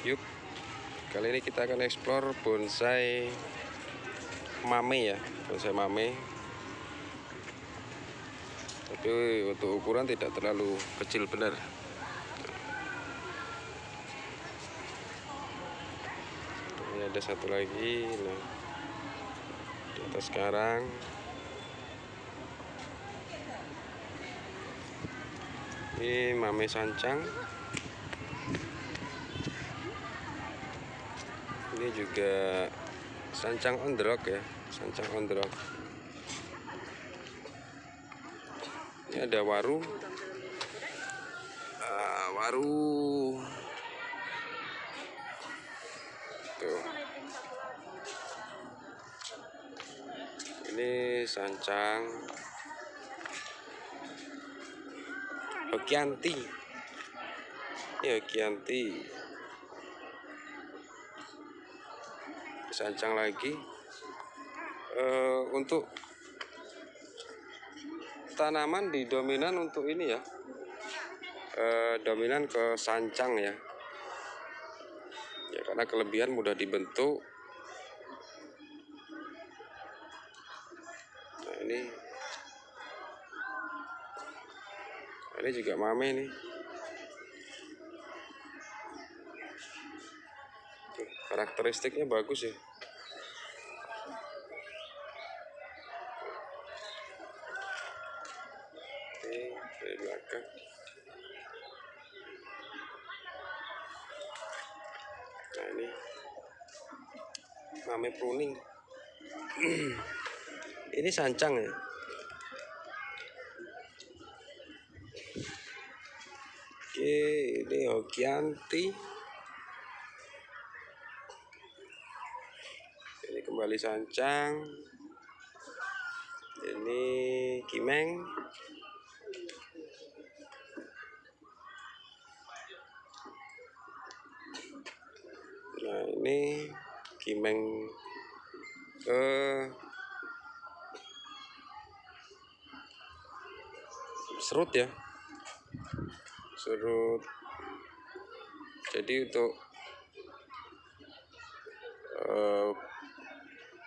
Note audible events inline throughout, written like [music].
Yuk, kali ini kita akan explore bonsai mame ya, bonsai mame. Tapi untuk ukuran tidak terlalu kecil benar. Ini ada satu lagi, nah di atas sekarang. Ini mame sancang. ini juga sancang on the rock ya sancang on the rock. Ini ada waru. Uh, waru. Tuh. Ini sancang Hokianti ini sancang lagi. Uh, untuk tanaman di dominan untuk ini ya. Uh, dominan ke sancang ya. Ya karena kelebihan mudah dibentuk ini juga mame nih. Karakteristiknya bagus ya. Dari belakang. Nah ini. Mame pruning. [clears throat] Ini sancang ya oke ini hokianti ini kembali sancang. Ini kimeng. Nah ini kimeng ke serut ya serut jadi untuk uh,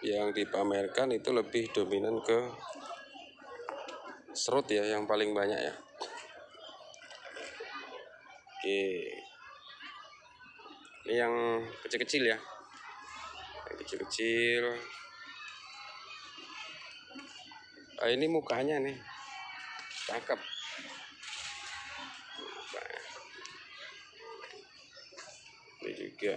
yang dipamerkan itu lebih dominan ke serut ya yang paling banyak ya. Oke. Ini yang kecil-kecil ya. Kecil-kecil. Ah, ini mukanya nih. Cakep juga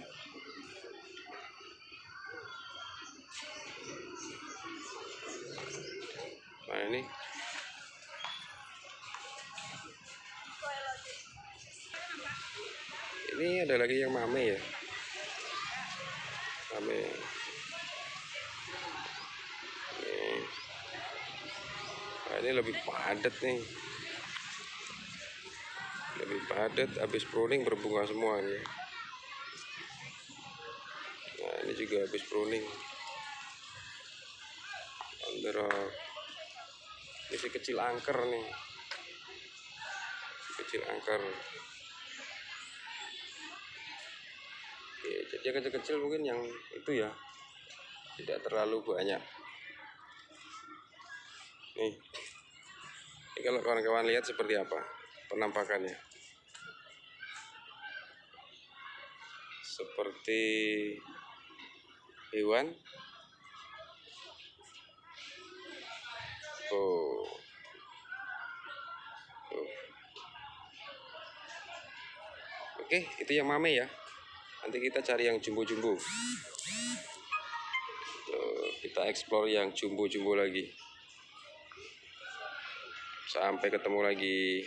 nah ini? Ini ada lagi yang mame ya? Mame. Ini, nah, ini lebih padat nih. Lebih padat habis pruning berbunga semua nih. ini juga habis pruning. Under ini si kecil angker nih. Si kecil angker. Oke, jadi yang kecil-kecil mungkin yang itu ya. Tidak terlalu banyak. Nih. Ini kalau kawan-kawan lihat seperti apa penampakannya? Seperti hewan oh. Tuh. oke itu yang mame ya. Nanti kita cari yang jumbo-jumbo. Kita explore yang jumbo-jumbo lagi. Sampai ketemu lagi